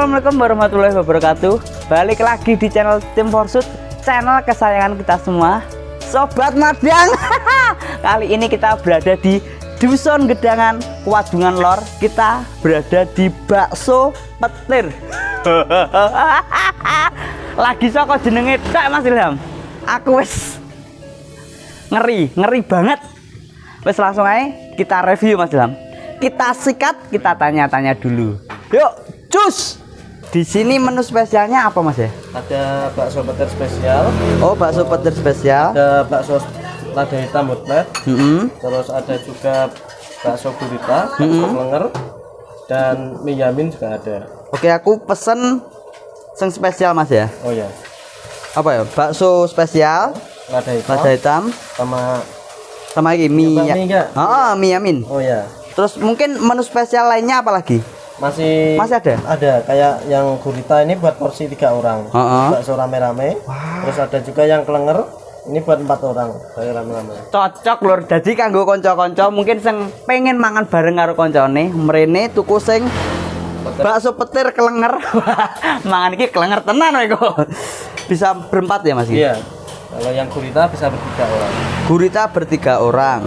Assalamualaikum warahmatullahi wabarakatuh. Balik lagi di channel Tim Forsut Channel kesayangan kita semua Sobat Madang Kali ini kita berada di Dusun Gedangan Wadungan Lor. Kita berada di Bakso Petir. Lagi soko jenenge tak Mas Ilham? Aku wis. Ngeri, ngeri banget. Wes langsung aja kita review Mas Ilham. Kita sikat kita tanya-tanya dulu. Yuk cus di sini menu spesialnya apa mas ya? Ada bakso petir spesial. Oh bakso petir spesial. Ada bakso lada hitam butlet mm -hmm. terus ada juga bakso gurita bakso mm -hmm. lenger dan mie yamin juga ada. Oke aku pesen yang spesial mas ya. Oh ya apa ya? Bakso spesial lada hitam, lada hitam sama sama lagi mie ya, mie enggak? oh mie yamin. Oh ya terus mungkin menu spesial lainnya apa lagi masih masih ada? Ada kayak yang gurita ini buat porsi tiga orang. Uh -uh. bakso rame-rame. Wow. terus ada juga yang kelenger ini buat empat orang kayak rame-rame. Cocok lur. Jadi kanggo konco-konco mungkin sing pengen mangan bareng karo koncone mrene tuku sing bakso petir kelenger mangan iki kelenger tenan kok. Bisa berempat ya mas? Iya. Kalau yang gurita bisa bertiga orang. Gurita bertiga orang.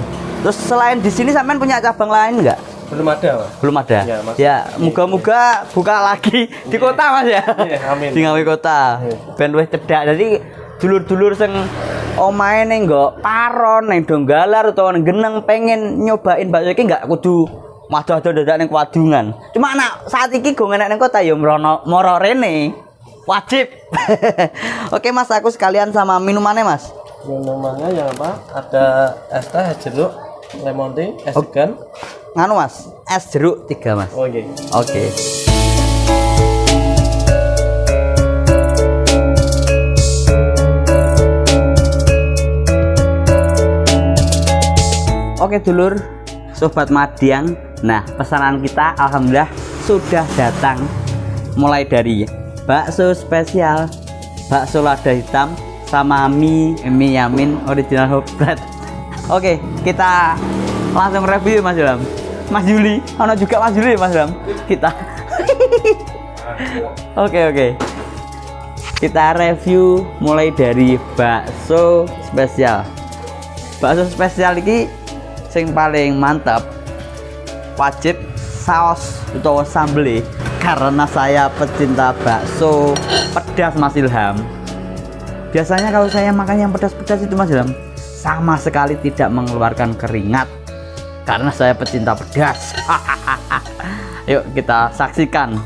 Terus selain di sini sampean punya cabang lain enggak? Belum ada, Mas. Belum ada. Ya, ya moga-moga buka lagi di kota, Mas ya. Iya, amin. Di ngawi kota. Yeah. Ben wis cedak. Jadi dulur-dulur sing omahe ning nggo paron ning Donggalar utawa ning Geneng pengen nyobain bakso iki enggak kudu waduh-waduh dadak ning Kwadungan. Cuma anak saat iki go enak ning kota ya mrono moro rene. Wajib. Oke, Mas, aku sekalian sama minumannya, Mas. Minumannya yang apa? Ada es teh jeruk, lemon tea, es degan. Nganu mas, es jeruk tiga mas. Oke. Okay. Oke. Okay. Oke dulur, sobat Madiang. Nah pesanan kita alhamdulillah sudah datang. Mulai dari bakso spesial, bakso lada hitam, sama mie mie yamin original hot bread Oke, kita langsung review Mas Ilham. Mas Juli, ono juga Mas Juli Mas Ilham. Kita. Oke, oke. Kita review mulai dari bakso spesial. Bakso spesial ini sing paling mantap wajib saus atau sambel karena saya pecinta bakso pedas Mas Ilham. Biasanya kalau saya makan yang pedas-pedas itu Mas Ilham sama sekali tidak mengeluarkan keringat karena saya pecinta pedas. Yuk kita saksikan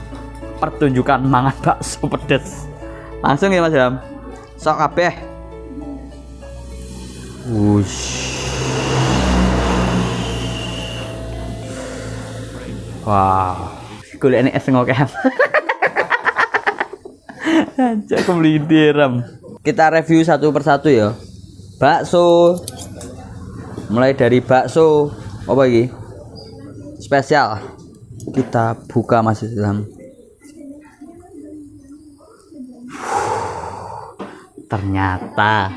pertunjukan mangan bakso pedas. Langsung ya mas Ram sok kabeh. Wush. Wow. Kulit ini es ngokem Aja kemelintir kita review satu persatu ya. Bakso. Mulai dari bakso apa lagi? Spesial. Kita buka masih dalam ternyata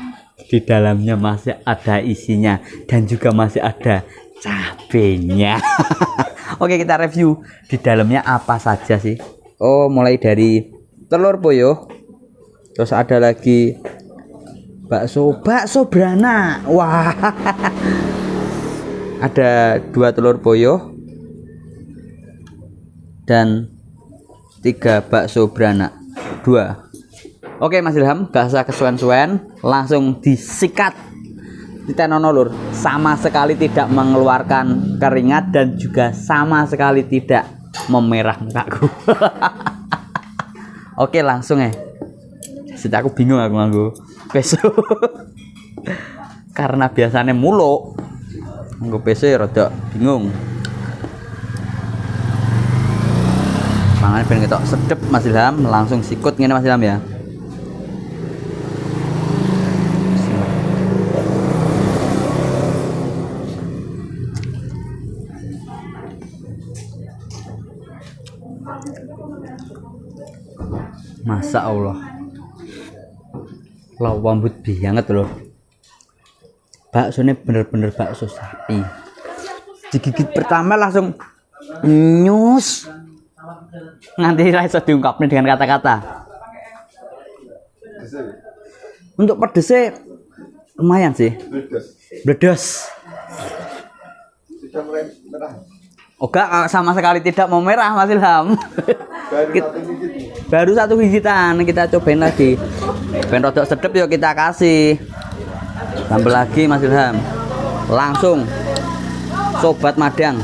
di dalamnya masih ada isinya dan juga masih ada cabenya. Oke kita review di dalamnya apa saja sih? Oh mulai dari telur poyo terus ada lagi bakso. Bakso beranak wah ada dua telur boyo dan tiga bakso beranak. Dua. Oke mas Ilham gak usah kesuwen-suwen langsung disikat. Titenono lur. Sama sekali tidak mengeluarkan keringat dan juga sama sekali tidak memerah mukaku. Oke langsung ya. Sita aku bingung aku nganggo. Peso. Karena biasanya mulu. Peso ya rada bingung. Mangan pengen ketok sedep Mas Ilham, langsung sikut ngene Mas Ilham ya. Masa Allah lawambut banget loh bakso ini bener-bener bakso sapi digigit pertama langsung nyus Nanti ra iso diungkapin dengan kata-kata. Untuk pedesnya lumayan sih. Merah. Oga sama sekali tidak mau merah Mas Ilham. Baru satu. Baru satu gigitan kita cobain lagi. Ben rodok sedep yuk kita kasih. Tambah lagi Mas Ilham. Langsung sobat madang.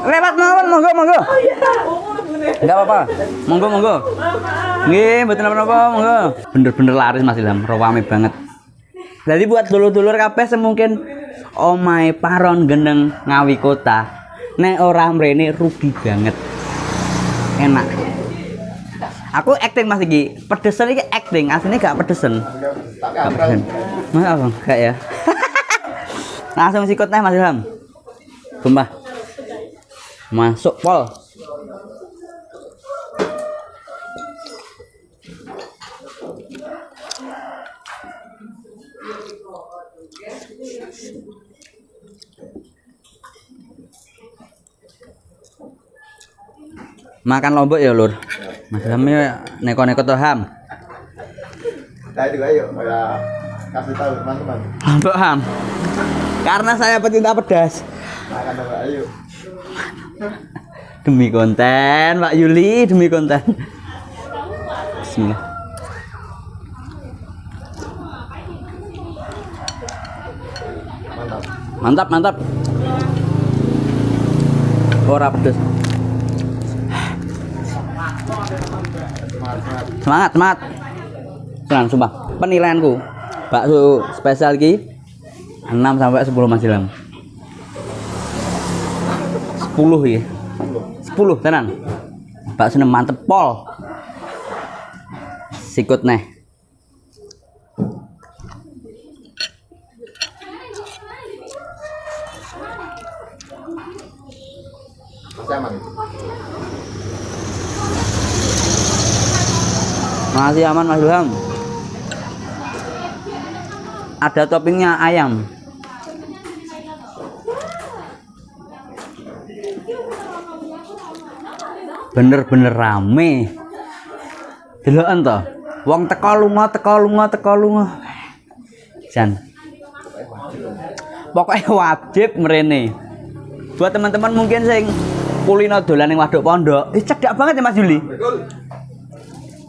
Lewat mawon monggo monggo. Enggak apa-apa. Monggo monggo. Nggih, mboten apa-apa, monggo. Bener-bener laris Mas Ilham, rawame banget. Jadi buat dulur-dulur kabeh semungkin omahe paron gendeng ngawi kota. Nek ora mrene rugi banget. Enak. Aku acting Mas iki. Pedesen iki acting, aslinya gak pedesen. Gak pedesen. Mas apa? Gak ya. Langsung sikut teh Mas Ilham. Sumpah. Masuk pol. Makan lombok ya, Lur. Mas Ilham ya neko-neko tuh ham. Ya kasih tahu teman-teman. Lombok ham. Karena saya pecinta pedas. Makan apa ayo. Demi konten, Pak Yuli, demi konten. Bismillah. Mantap. Mantap, mantap. Ora pedes. Semangat, semangat. Tenang, sumpah. Penilaianku bakso spesial ki 6 sampai 10 Mas Ilham. 10 ya. 10 tenan. Bakso mantep pol. Sikut neh. Masih aman. Masih aman Mas Ilham. Ada toppingnya ayam. Bener-bener rame. Deloken to. Wong teko lunga, teko lunga, teko lunga. Jan. Pokoknya wajib merene. Buat teman-teman mungkin sing kulino dolan ning Waduk Pondok, eh cedak banget ya Mas Juli.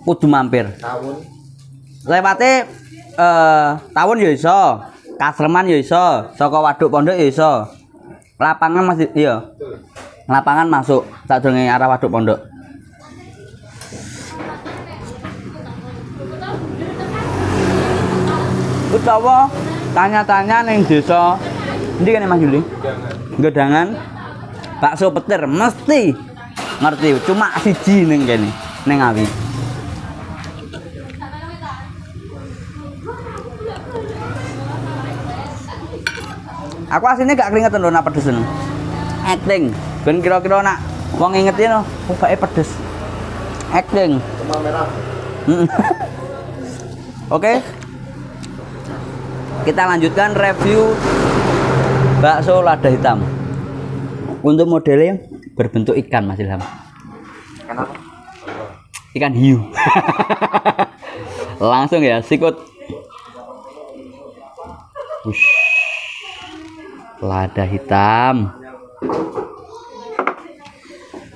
Kudu mampir. Tahun. lewate eh tawon ya iso, Kasreman ya iso, saka Waduk Pondok ya iso. Lapangan masih iya. Lapangan masuk tak arah Waduk Pondok. Utawa tanya-tanya ning desa Ndi kan Mas Juli? Gedangan bakso petir mesti ngerti cuma siji ning kene ning Ngawi. Aku aslinya gak keringetan lho nak pedes. Acting. Ben kira-kira nak wong ngingetin lho, oh pedes. Acting. Cuma merah. Oke. Kita lanjutkan review bakso lada hitam. Untuk modelnya berbentuk ikan Mas Ilham. Kenapa? Ikan hiu. Langsung ya, sikut. Wush. Lada hitam.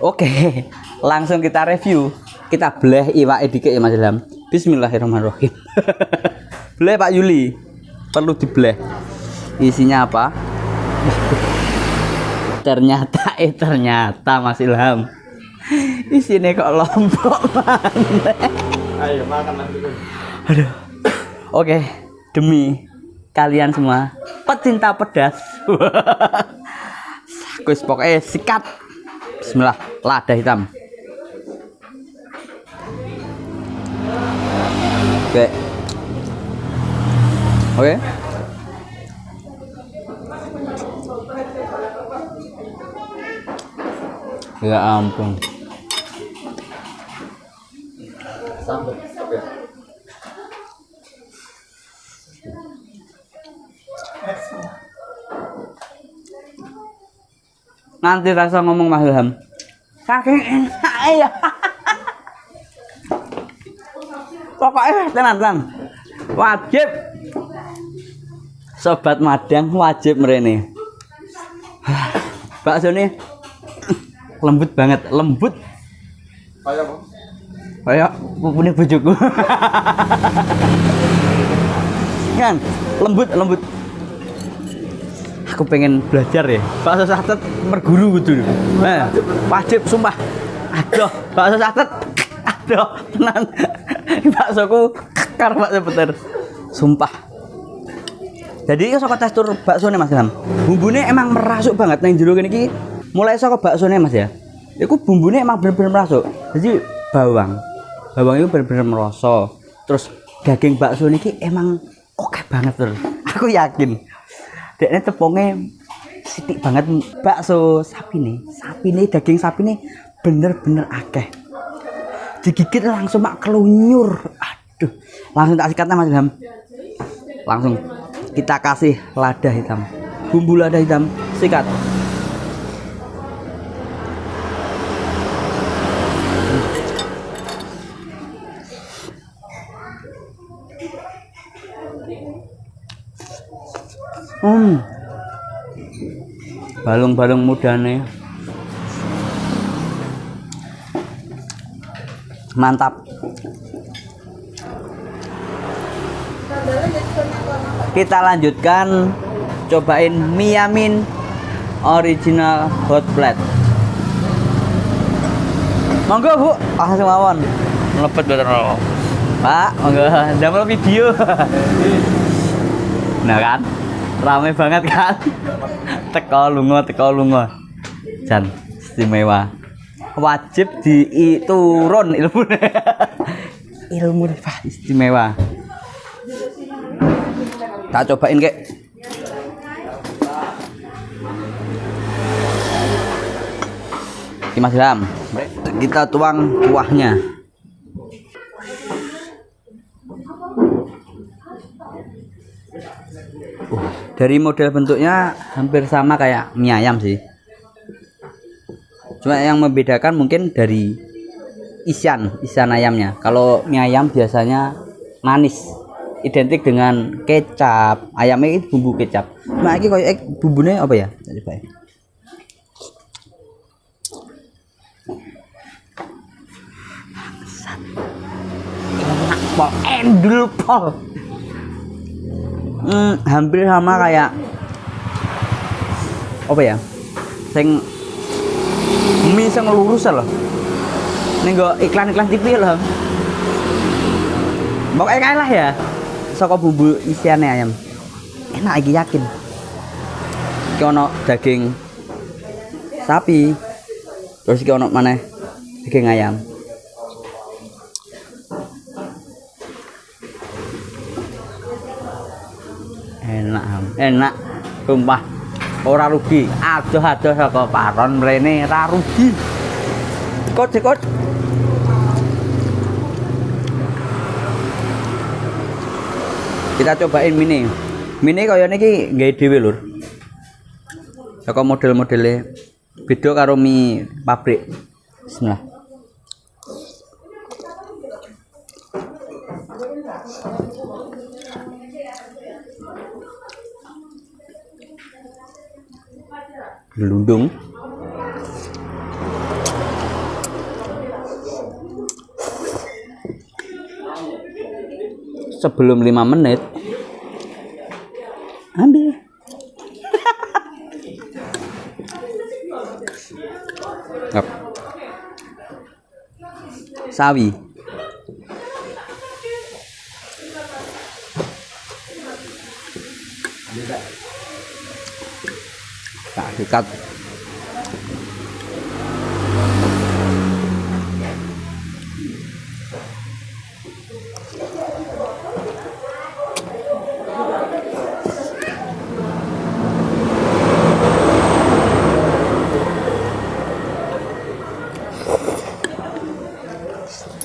Oke, langsung kita review. Kita bleh iwak dikit ya Mas Ilham. Bismillahirrahmanirrahim. bleh Pak Yuli. Perlu dibleh. Isinya apa? ternyata eh ternyata Mas Ilham. Isinya kok lombok maneh. Ayo makan nanti. Aduh. Oke, demi kalian semua pecinta pedas. Gus pokoknya sikat. Bismillah, lada hitam. Oke. Oke. Ya ampun. Sambal. Nanti rasa ngomong Mas Ilham. Saking enak ya. Pokoknya tenan tenan. Wajib. Sobat Madang wajib merene. Bakso nih lembut banget, lembut Kayak apa? kayak pupune bojoku. kan lembut lembut. Aku pengen belajar ya. Bakso satet merguru gitu. Nah, wajib sumpah. Aduh, bakso satet. Aduh, tenan. Baksoku kar bakso bener. Sumpah. Jadi itu saka tekstur bakso Mas Ilham. Bumbune emang merasuk banget nang jero kene iki. Mulai saka bakso Mas ya. Iku bumbune emang bener-bener merasuk. Jadi bawang. Bawang itu bener-bener merosot. Terus daging bakso niki emang oke banget terus. Aku yakin. Dekne tepungnya sitik banget bakso sapi nih. Sapi nih daging sapi nih bener-bener akeh. Digigit langsung mak kelunyur. Aduh, langsung tak sikatnya Mas Ilham. Langsung kita kasih lada hitam. Bumbu lada hitam sikat. Hmm. Balung-balung mudane. Mantap. Kita lanjutkan cobain Miyamin original hot plate. Monggo, Bu. Ah, semawon. Mlepet bener. Pak, monggo damel video. nah kan? Rame banget kan? Teko lunga, teko lunga. Jan istimewa. Wajib diturun ilmu. ilmu Pak istimewa. Tak cobain kek. Mas Ilham, kita tuang kuahnya. Dari model bentuknya hampir sama kayak mie ayam sih. Cuma yang membedakan mungkin dari isian, isian ayamnya. Kalau mie ayam biasanya manis, identik dengan kecap. Ayamnya itu bumbu kecap. Cuma ini kayak bumbunya apa ya? Coba enak endul pol hmm, hampir sama kayak apa ya? Sing mie sing lurus loh. Ini gak iklan-iklan TV loh. Pokoknya kayak lah ya saka bumbu isiannya ayam. Enak lagi yakin. Iki ono daging sapi terus iki ono mana daging ayam enak sumpah. Ora rugi. Adoh adoh saka paron mrene ora rugi. Kot kot kita cobain mini. Mini kaya niki nggawe dhewe lur. Saka model-modele beda karo mie pabrik. Bismillah gelundung sebelum lima menit ambil. Sawi sikat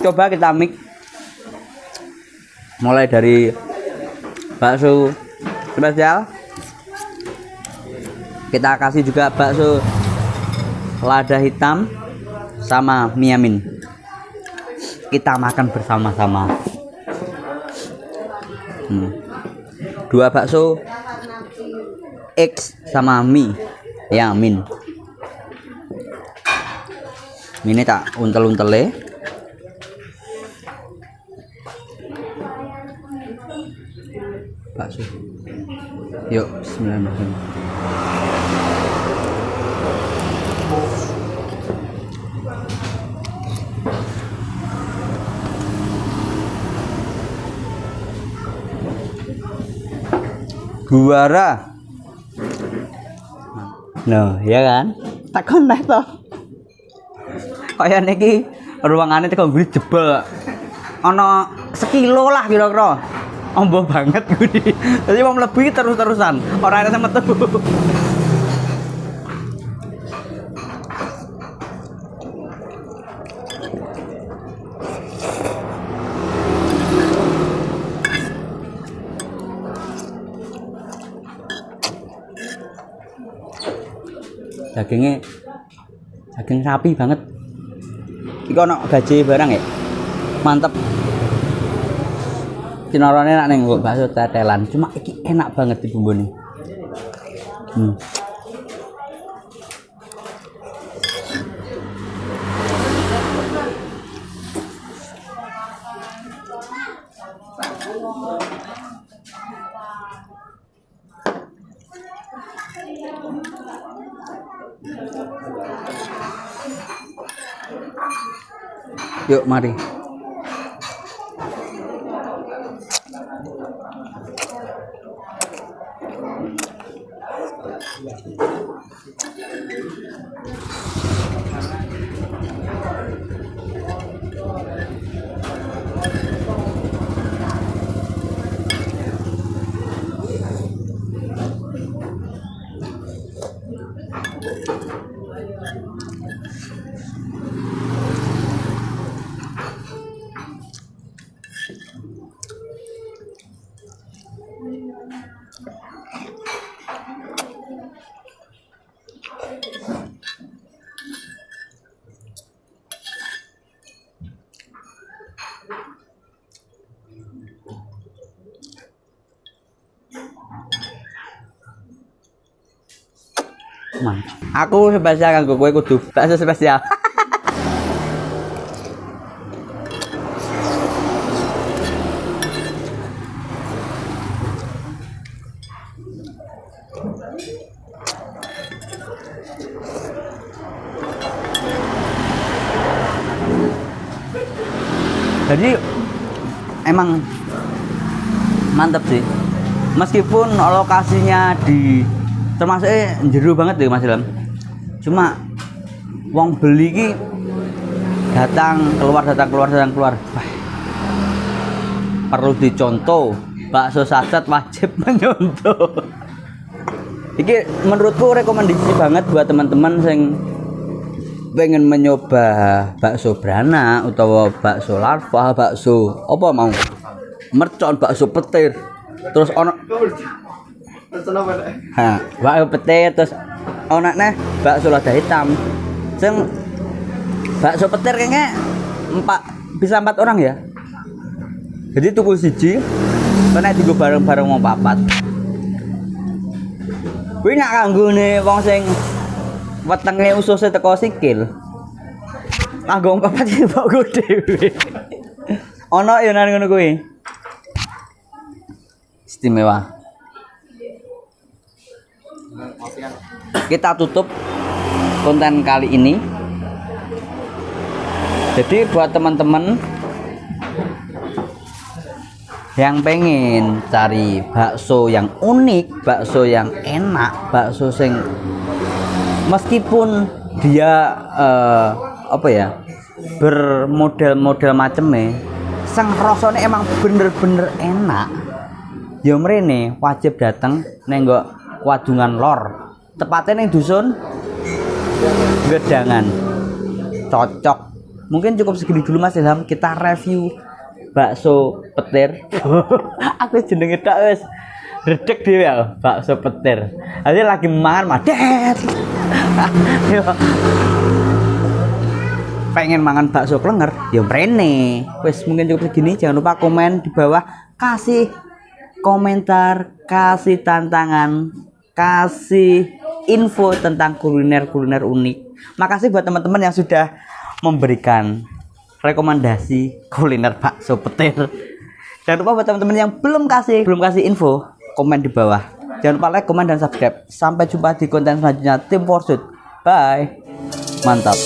coba kita mix. Mulai dari bakso spesial kita kasih juga bakso lada hitam sama miamin kita makan bersama-sama. Hmm. dua bakso X sama mie ya min ini tak untel-untel ya. Bakso. Yuk bismillahirrahmanirrahim Guara. No, ya kan? Tak konek toh. Kaya niki ruangane teko ngguri jebol. Ana sekilo lah kira-kira. Ombo banget gudi. Jadi mau mlebu terus-terusan. Ora ada metu. Dagingnya daging sapi banget. Iki ono gaji barang ya? Mantep. Cinorone enak ning bakso tetelan. Cuma iki enak banget di bumbu nih hmm. Yuk mari. Aku spesial kanggo kowe kudu bakso spesial. Jadi emang mantep sih. Meskipun lokasinya di termasuk jeru banget deh Mas Ilham. Cuma wong beli ki datang keluar datang keluar datang keluar. Wah, perlu dicontoh bakso saset wajib menyontoh. Iki menurutku rekomendasi banget buat teman-teman yang pengen mencoba bakso beranak atau bakso larva, bakso apa mau? Mercon, bakso petir. Terus ono? Ha, bakso petir terus ono neh bakso lada hitam. Sing bakso petir kayaknya empat bisa empat orang ya. Jadi tuku siji, kena digo bareng-bareng mau papat. Kuwi nak kanggo ne wong sing wetenge ususe teko sikil. Kanggo papat iki mbok go dhewe. Ono ya nang ngono kuwi. Istimewa. Kita tutup konten kali ini. Jadi buat teman-teman yang pengen cari bakso yang unik bakso yang enak bakso sing meskipun dia eh, apa ya bermodel-model macemnya sang rasanya emang bener-bener enak. Ya mrene wajib datang nenggok Wadungan Lor. Tepatnya nih dusun Gedangan. Cocok. Mungkin cukup segini dulu Mas Ilham. Kita review bakso petir. Aku jenenge tak wis. Redek dia ya bakso petir. Nanti lagi makan madet. Pengen mangan bakso klenger ya mrene. Wes mungkin cukup segini. Jangan lupa komen di bawah. Kasih komentar kasih tantangan kasih info tentang kuliner-kuliner unik. Makasih buat teman-teman yang sudah memberikan rekomendasi kuliner bakso petir. Jangan lupa buat teman-teman yang belum kasih belum kasih info komen di bawah. Jangan lupa like komen dan subscribe. Sampai jumpa di konten selanjutnya. Tim Forsuit bye. Mantap